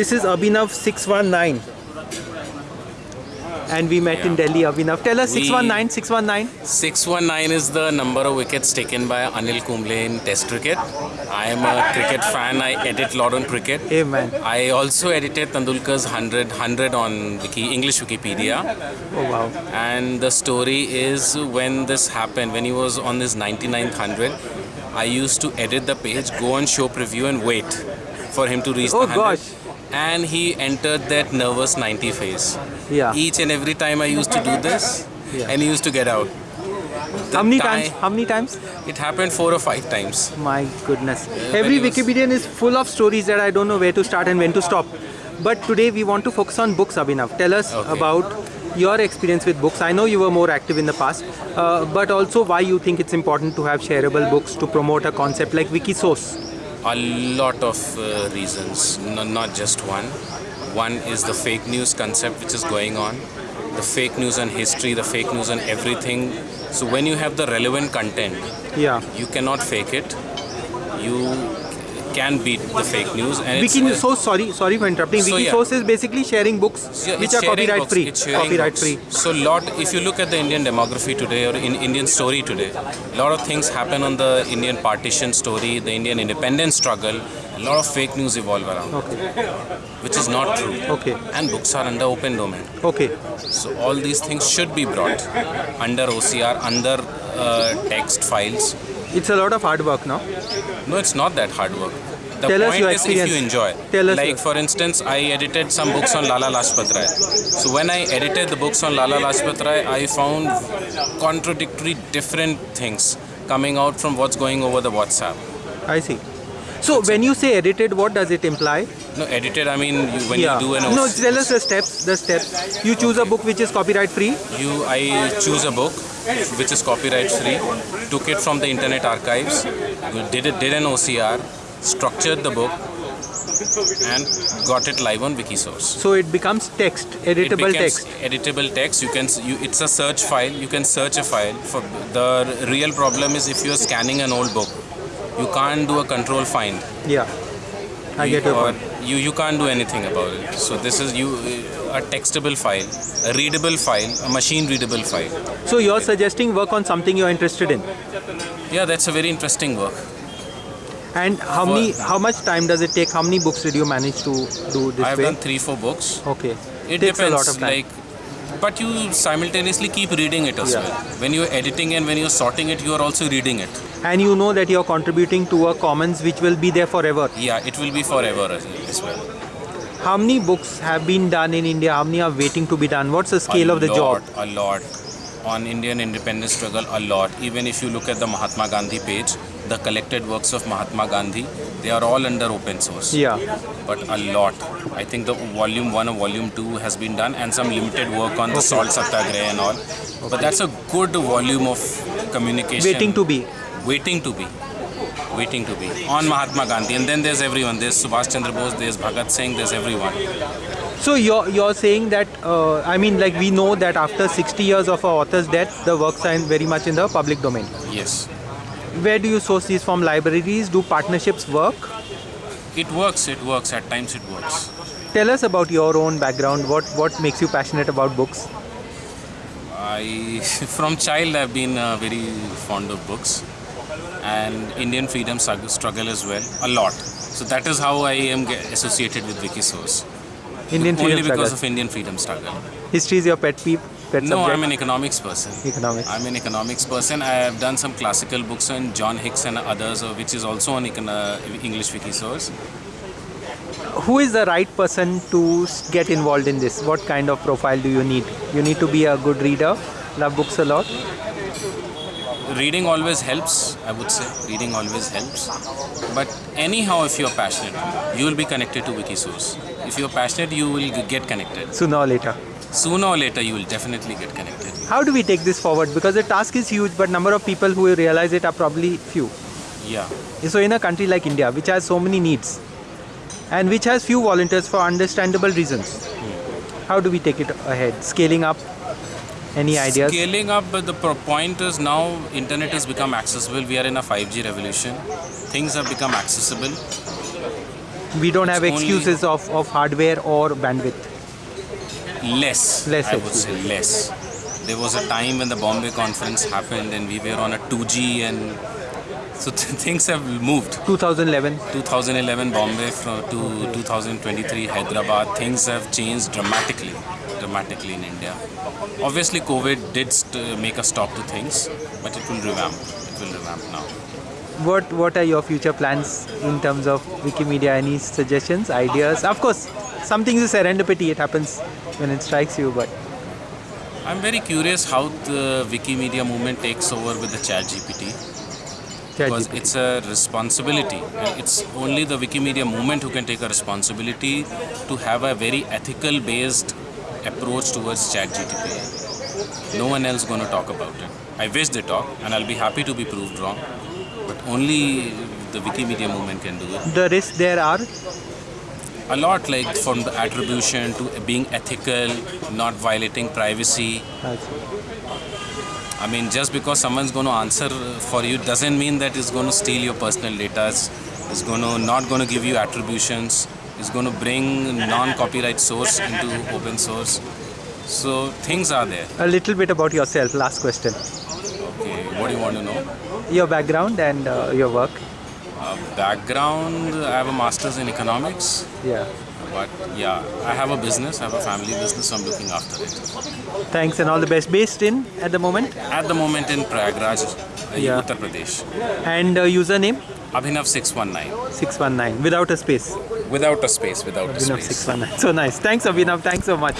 This is Abhinav 619. And we met in Delhi, Abhinav. Tell us We- 619, 619. 619 is the number of wickets taken by Anil Kumble in Test cricket. I am a cricket fan. I edit a lot on cricket. Hey man. I also edited Tendulkar's 100, 100 on Wiki, English Wikipedia. Oh wow. And the story is when this happened, when he was on his 99th 100, I used to edit the page, go on show preview, and wait for him to reach Oh, the 100. gosh. And he entered that nervous 90 phase. Yeah. Each and every time I used to do this, Yeah. and he used to get out. The How many time- times? How many times? It happened four or five times. My goodness. when Every Wikipedian is full of stories that I don't know where to start and when to stop. But today we want to focus on books, Abhinav. Tell us Okay. about your experience with books. I know you were more active in the past, uh, but also why you think it's important to have shareable books to promote a concept like Wikisource. A lot of uh, reasons, no, not just one. One is the fake news concept which is going on, the fake news on history, the fake news on everything. So when you have the relevant content, Yeah. you cannot fake it. You can beat the fake news, and it's, so sorry, sorry for interrupting. So, yeah. Wikisource is basically sharing books Yeah, which are copyright books, free. Copyright books. free. So lot, if you look at the Indian demography today or in Indian story today, a lot of things happen on the Indian partition story, the Indian independence struggle. A lot of fake news evolve around, Okay. which is not true. Okay. And books are under open domain. Okay. So all these things should be brought under OCR, under uh, text files. It's a lot of hard work now. No, it's not that hard work. The Tell point is if you enjoy. Tell us like for instance, I edited some books on Lala Lajpat Rai. So when I edited the books on Lala Lajpat Rai, I found contradictory, different things coming out from what's going over the WhatsApp. I see. So when you say edited, what does it imply? No, edited. I mean, you, when yeah. you do an OCR. no, tell us the steps. The steps. You choose a book which is copyright free. you I choose a book which is copyright free, took it from the internet archives, did it did an OCR, structured the book, and got it live on Wikisource. So it becomes text, it editable becomes text. editable text you can you, it's a search file you can search a file for the real problem is if you're scanning an old book you can't do a control find Yeah. I get your uh, point. you you can't do anything about it so this is you uh, a textable file a readable file a machine readable file So you're suggesting work on something you're interested in. yeah that's a very interesting work And how many? How much time does it take? How many books did you manage to do this i've way? done 3 4 books okay. it takes depends a lot of time. like but you simultaneously keep reading it as Yeah. well when you're editing and when you're sorting it you are also reading it and you know that you're contributing to a commons which will be there forever. yeah it will be forever as well How many books have been done in India? How many are waiting to be done? What's the scale a of the lot, job? A lot. On Indian independence struggle, a lot. Even if you look at the Mahatma Gandhi page, the collected works of Mahatma Gandhi, they are all under open source. Yeah. But a lot. I think the volume one or volume two has been done, and some limited work on the salt satyagraha and all. But that's a good volume of communication. Waiting to be. Waiting to be. Waiting to be on Mahatma Gandhi, and then there's everyone. There's Subhash Chandra Bose, there's Bhagat Singh, there's everyone. So you're you're saying that uh, I mean like we know that after 60 years of our author's death, the works are in very much in the public domain. Yes, Where do you source these from? Libraries? Do partnerships work? it works. It works. At times, it works. Tell us about your own background. What what makes you passionate about books? I, from child, I've been uh, very fond of books and Indian freedom struggle as well, a lot. So that is how I am associated with Wikisource. Indian Only freedom because struggle. of Indian freedom struggle. History is your pet peeve. Pet No, subject? I'm an economics person. Economics. I'm an economics person. I have done some classical books on John Hicks and others, uh, which is also on uh, English Wikisource. Who is the right person to get involved in this? What kind of profile do you need? You need to be a good reader, love books a lot. Reading always helps, I would say. Reading always helps. But anyhow, if you're passionate, you will be connected to Wikisource. If you're passionate, you will get connected. Sooner or later. Sooner or later, you will definitely get connected. How do we take this forward? Because the task is huge, but number of people who realize it are probably few. Yeah. So in a country like India, which has so many needs, and which has few volunteers for understandable reasons, hmm. how do we take it ahead? Scaling up? Any ideas? Scaling up, but the point is now internet has become accessible. We are in a 5G revolution. Things have become accessible. We don't have It's only- excuses of, of hardware or bandwidth. Less. Less I would say less. There was a time when the Bombay conference happened and we were on a 2G and so th- things have moved. 2011. 2011 Bombay from to 2023 Hyderabad, things have changed dramatically, dramatically in India. Obviously, COVID did st- make a stop to things, but it will revamp. It will revamp now. What what are your future plans in terms of Wikimedia? Any suggestions, ideas? Of course, some things is serendipity. It happens when it strikes you, but I'm very curious how the Wikimedia movement takes over with the ChatGPT. because ChatGPT. it's a responsibility. It's only the Wikimedia movement who can take a responsibility to have a very ethical based approach towards ChatGPT. No one else going to talk about it. I wish they talk, and I'll be happy to be proved wrong. But only the Wikimedia movement can do it. the risks there are A lot, like from the attribution to being ethical, not violating privacy. I mean, just because someone's going to answer for you doesn't mean that it's going to steal your personal data. It's going to not going to give you attributions. It's going to bring non-copyright source into open source. So things are there. a little bit about yourself. Last question. Okay, what do you want to know? Your background and uh, your work. Uh, background: I have a master's in economics. Yeah. But yeah, I have a business. I have a family business. So I'm looking after it. Thanks and all the best. Based in at the moment At the moment in Prayagraj, uh, Yeah. Uttar Pradesh. and uh, username Abhinav 619. 619 without a space. Without a space, without a Abhinav space. 619. So nice. Thanks Abhinav. Thanks so much.